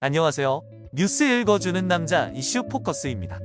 안녕하세요. 뉴스 읽어주는 남자 이슈 포커스입니다.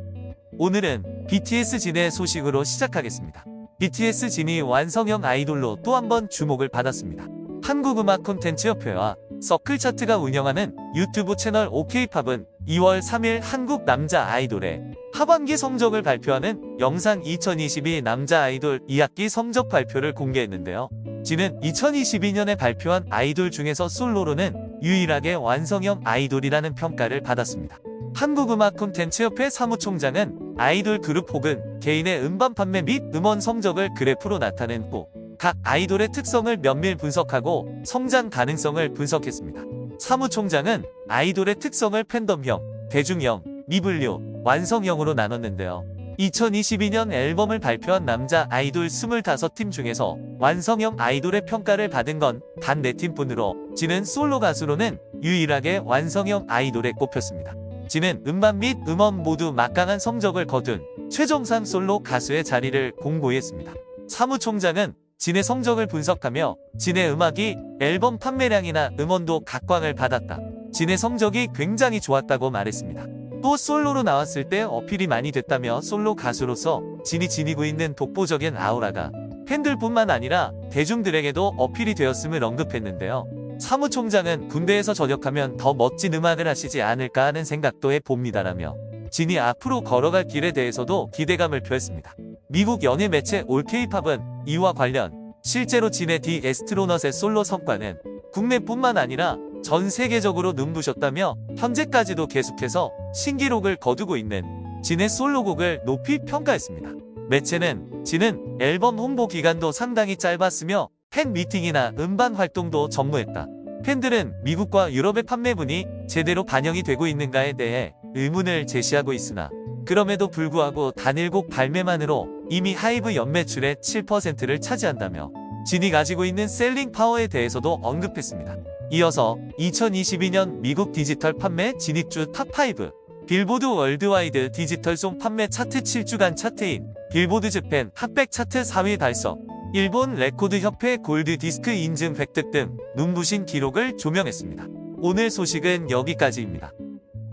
오늘은 BTS 진의 소식으로 시작하겠습니다. BTS 진이 완성형 아이돌로 또 한 번 주목을 받았습니다. 한국음악 콘텐츠 협회와 서클 차트가 운영하는 유튜브 채널 OK팝은 2월 3일 한국 남자 아이돌의 하반기 성적을 발표하는 영상 2022 남자 아이돌 2학기 성적 발표를 공개했는데요. 진은 2022년에 발표한 아이돌 중에서 솔로로는 유일하게 완성형 아이돌이라는 평가를 받았습니다. 한국음악 콘텐츠협회 사무총장은 아이돌 그룹 혹은 개인의 음반 판매 및 음원 성적을 그래프로 나타낸 후 각 아이돌의 특성을 면밀 분석하고 성장 가능성을 분석했습니다. 사무총장은 아이돌의 특성을 팬덤형, 대중형, 미분류, 완성형으로 나눴는데요. 2022년 앨범을 발표한 남자 아이돌 25팀 중에서 완성형 아이돌의 평가를 받은 건 단 4팀뿐으로 지는 솔로 가수로는 유일하게 완성형 아이돌에 꼽혔습니다. 지는 음반 및 음원 모두 막강한 성적을 거둔 최정상 솔로 가수의 자리를 공고히 했습니다. 사무총장은 진의 성적을 분석하며 진의 음악이 앨범 판매량이나 음원도 각광을 받았다. 진의 성적이 굉장히 좋았다고 말했습니다. 또 솔로로 나왔을 때 어필이 많이 됐다며 솔로 가수로서 진이 지니고 있는 독보적인 아우라가 팬들뿐만 아니라 대중들에게도 어필이 되었음을 언급했는데요. 사무총장은 군대에서 전역하면 더 멋진 음악을 하시지 않을까 하는 생각도 해봅니다라며 진이 앞으로 걸어갈 길에 대해서도 기대감을 표했습니다. 미국 연예 매체 올케이팝은 이와 관련 실제로 진의 디 에스트로넛의 솔로 성과는 국내뿐만 아니라 전 세계적으로 눈부셨다며 현재까지도 계속해서 신기록을 거두고 있는 진의 솔로곡을 높이 평가했습니다. 매체는 진은 앨범 홍보 기간도 상당히 짧았으며 팬 미팅이나 음반 활동도 전무했다. 팬들은 미국과 유럽의 판매분이 제대로 반영이 되고 있는가에 대해 의문을 제시하고 있으나 그럼에도 불구하고 단일곡 발매만으로 이미 하이브 연매출의 7%를 차지한다며 진이 가지고 있는 selling power에 대해서도 언급했습니다. 이어서 2022년 미국 디지털 판매 진입주 top5 빌보드 worldwide 디지털 song 판매 차트 7주간 chart in 빌보드 재팬 hot백 차트 4위 달성 일본 레코드 협회 골드 디스크 인증 획득 등 눈부신 기록을 조명했습니다. 오늘 소식은 여기까지입니다.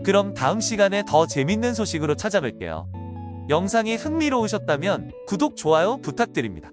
그럼 다음 시간에 더 재밌는 소식으로 찾아뵐게요. 영상이 흥미로우셨다면 구독, 좋아요 부탁드립니다.